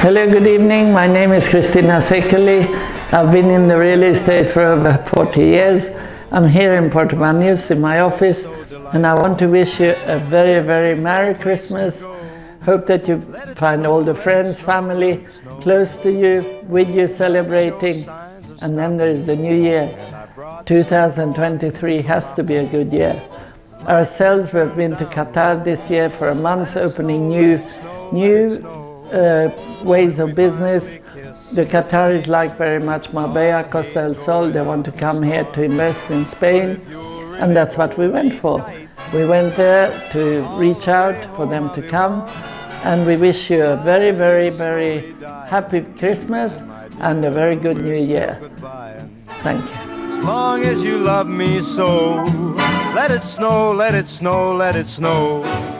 Hello, good evening. My name is Christina Sekeli. I've been in the real estate for over 40 years. I'm here in Puerto Banús in my office and I want to wish you a very, very Merry Christmas. Hope that you find all the friends, family close to you, with you celebrating. And then there is the new year. 2023 has to be a good year. Ourselves, we've been to Qatar this year for a month, opening new, new uh, ways of business. The Qataris like very much Marbella, Costa del Sol. They want to come here to invest in Spain. And that's what we went for. We went there to reach out for them to come. And we wish you a very, very, very happy Christmas and a very good New Year. Thank you. As long as you love me so, let it snow, let it snow, let it snow.